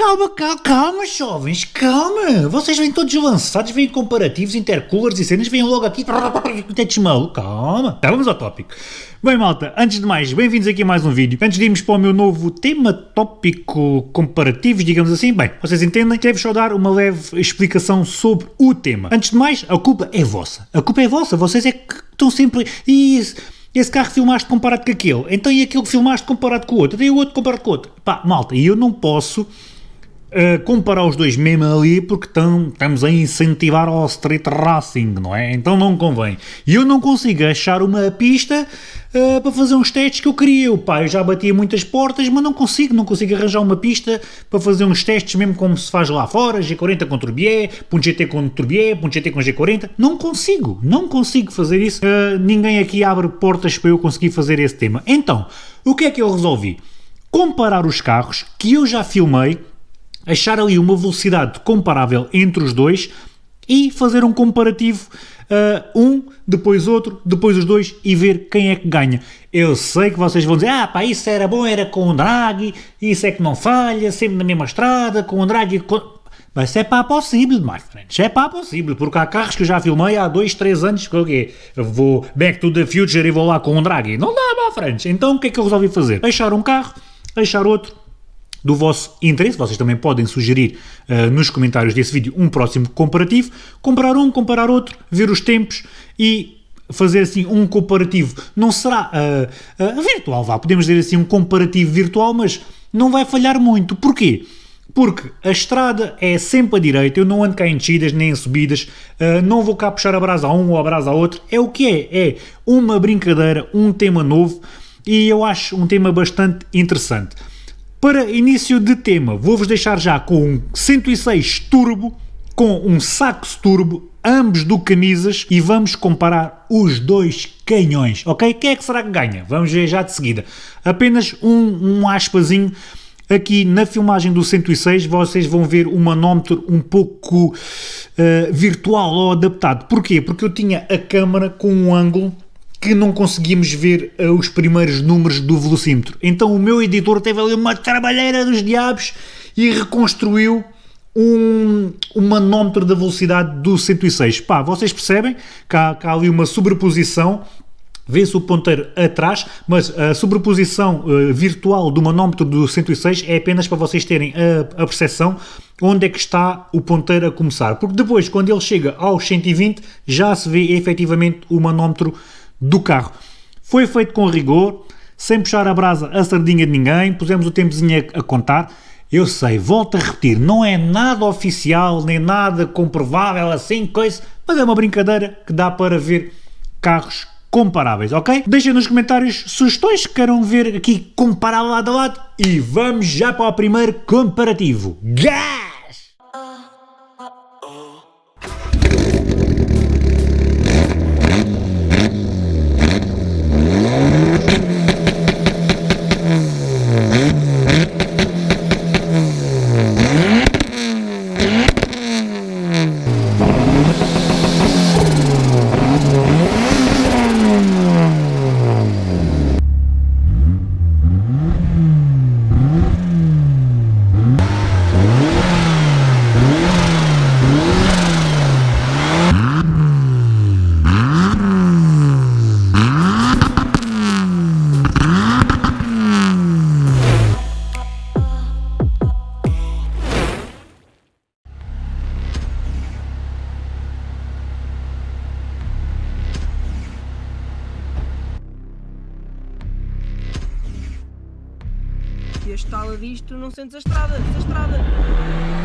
Calma, calma, calma, jovens, calma. Vocês vêm todos lançados, vêm comparativos, intercoolers e cenas, vêm logo aqui. Tetes maluco, calma. Tá, vamos ao tópico. Bem, malta, antes de mais, bem-vindos aqui a mais um vídeo. Antes de irmos para o meu novo tema tópico comparativos, digamos assim, bem, vocês entendem, quero só dar uma leve explicação sobre o tema. Antes de mais, a culpa é vossa. A culpa é vossa, vocês é que estão sempre... Isso esse carro filmaste comparado com aquele, então e aquele que filmaste comparado com o outro, e o outro comparado com o outro. Pá, malta, e eu não posso uh, comparar os dois mesmo ali porque tam, estamos a incentivar ao street racing, não é? Então não convém. E eu não consigo achar uma pista uh, para fazer uns testes que eu queria. Eu, pá, eu já batia muitas portas, mas não consigo, não consigo arranjar uma pista para fazer uns testes mesmo como se faz lá fora, G40 com Turbié, um GT com Turbié, um GT com G40. Não consigo, não consigo fazer isso. Uh, ninguém aqui abre portas para eu conseguir fazer esse tema. Então, o que é que eu resolvi? Comparar os carros que eu já filmei achar ali uma velocidade comparável entre os dois e fazer um comparativo uh, um, depois outro, depois os dois e ver quem é que ganha. Eu sei que vocês vão dizer, ah pá, isso era bom, era com o Draghi, isso é que não falha, sempre na mesma estrada, com o Draghi... Com... Mas é pá possível, my friends, é pá possível, porque há carros que eu já filmei há 2, 3 anos, que quê? vou back to the future e vou lá com o Draghi. Não dá, my friends. Então o que é que eu resolvi fazer? Deixar um carro, deixar outro, do vosso interesse, vocês também podem sugerir uh, nos comentários desse vídeo um próximo comparativo, comparar um, comparar outro, ver os tempos e fazer assim um comparativo, não será uh, uh, virtual, vá, podemos dizer assim um comparativo virtual, mas não vai falhar muito, porquê? Porque a estrada é sempre a direita, eu não ando cá em descidas nem em subidas, uh, não vou cá puxar a brasa a um ou a brasa a outro, é o que é, é uma brincadeira, um tema novo e eu acho um tema bastante interessante. Para início de tema, vou-vos deixar já com um 106 Turbo, com um Saxo Turbo, ambos do camisas, e vamos comparar os dois canhões, ok? Quem é que será que ganha? Vamos ver já de seguida. Apenas um, um aspazinho aqui na filmagem do 106 vocês vão ver o manómetro um pouco uh, virtual ou adaptado. Porquê? Porque eu tinha a câmera com um ângulo que não conseguimos ver uh, os primeiros números do velocímetro. Então o meu editor teve ali uma trabalheira dos diabos e reconstruiu um, um manómetro da velocidade do 106. Pá, vocês percebem que há, que há ali uma sobreposição vê-se o ponteiro atrás, mas a sobreposição uh, virtual do manómetro do 106 é apenas para vocês terem a, a percepção onde é que está o ponteiro a começar, porque depois, quando ele chega aos 120, já se vê efetivamente o manómetro do carro. Foi feito com rigor, sem puxar a brasa a sardinha de ninguém, pusemos o tempozinho a, contar. Eu sei, volto a repetir, não é nada oficial, nem nada comprovável, assim, coisa, mas é uma brincadeira que dá para ver carros comparáveis, ok? Deixem nos comentários sugestões que queiram ver aqui comparar lado a lado e vamos já para o primeiro comparativo. Estala disto não sentes a estrada, a estrada.